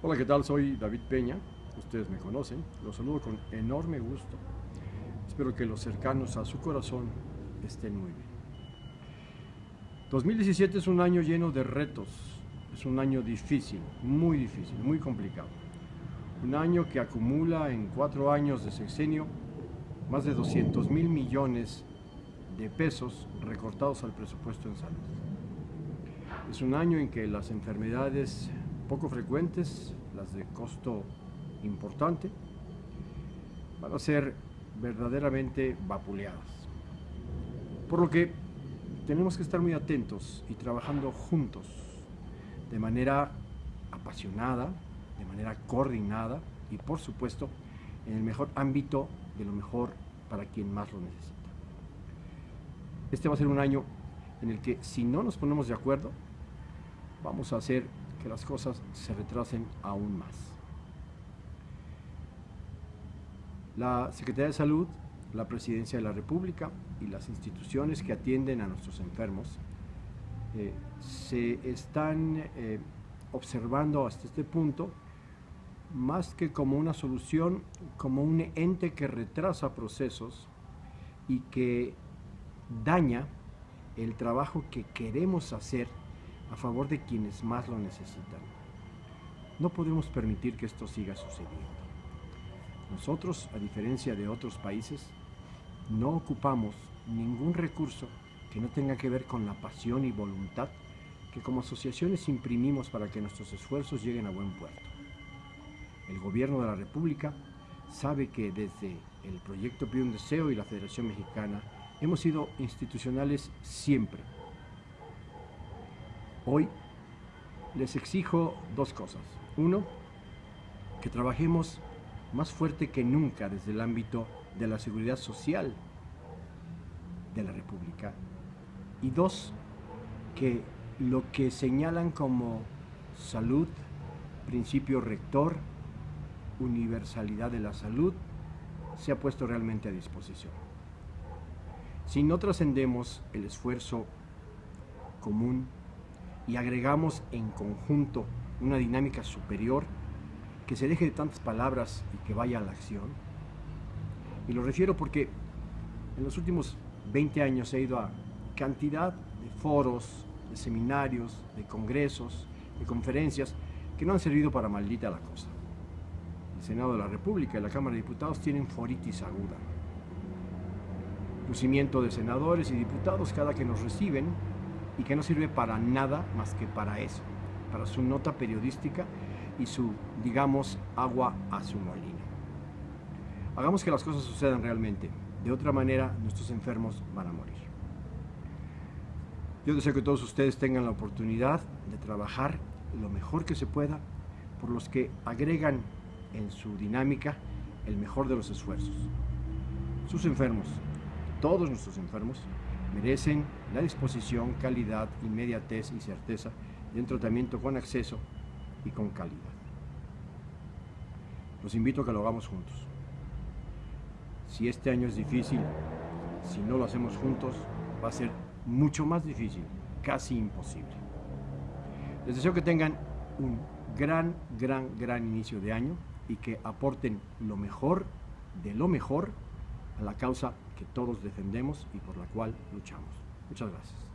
Hola, ¿qué tal? Soy David Peña, ustedes me conocen, los saludo con enorme gusto. Espero que los cercanos a su corazón estén muy bien. 2017 es un año lleno de retos, es un año difícil, muy difícil, muy complicado. Un año que acumula en cuatro años de sexenio más de 200 mil millones de pesos recortados al presupuesto en salud. Es un año en que las enfermedades poco frecuentes, las de costo importante, van a ser verdaderamente vapuleadas. Por lo que tenemos que estar muy atentos y trabajando juntos, de manera apasionada, de manera coordinada y por supuesto en el mejor ámbito de lo mejor para quien más lo necesita. Este va a ser un año en el que si no nos ponemos de acuerdo, vamos a hacer las cosas se retrasen aún más. La Secretaría de Salud, la Presidencia de la República y las instituciones que atienden a nuestros enfermos eh, se están eh, observando hasta este punto más que como una solución, como un ente que retrasa procesos y que daña el trabajo que queremos hacer a favor de quienes más lo necesitan. No podemos permitir que esto siga sucediendo. Nosotros, a diferencia de otros países, no ocupamos ningún recurso que no tenga que ver con la pasión y voluntad que como asociaciones imprimimos para que nuestros esfuerzos lleguen a buen puerto. El gobierno de la República sabe que desde el proyecto Pide un Deseo y la Federación Mexicana hemos sido institucionales siempre Hoy les exijo dos cosas. Uno, que trabajemos más fuerte que nunca desde el ámbito de la seguridad social de la República. Y dos, que lo que señalan como salud, principio rector, universalidad de la salud, se ha puesto realmente a disposición. Si no trascendemos el esfuerzo común y agregamos en conjunto una dinámica superior que se deje de tantas palabras y que vaya a la acción. Y lo refiero porque en los últimos 20 años he ido a cantidad de foros, de seminarios, de congresos, de conferencias que no han servido para maldita la cosa. El Senado de la República y la Cámara de Diputados tienen foritis aguda. Lucimiento de senadores y diputados cada que nos reciben y que no sirve para nada más que para eso, para su nota periodística y su, digamos, agua a su molino. Hagamos que las cosas sucedan realmente, de otra manera nuestros enfermos van a morir. Yo deseo que todos ustedes tengan la oportunidad de trabajar lo mejor que se pueda por los que agregan en su dinámica el mejor de los esfuerzos. Sus enfermos, todos nuestros enfermos, merecen la disposición, calidad, inmediatez y certeza de un tratamiento con acceso y con calidad. Los invito a que lo hagamos juntos. Si este año es difícil, si no lo hacemos juntos, va a ser mucho más difícil, casi imposible. Les deseo que tengan un gran, gran, gran inicio de año y que aporten lo mejor de lo mejor a la causa que todos defendemos y por la cual luchamos. Muchas gracias.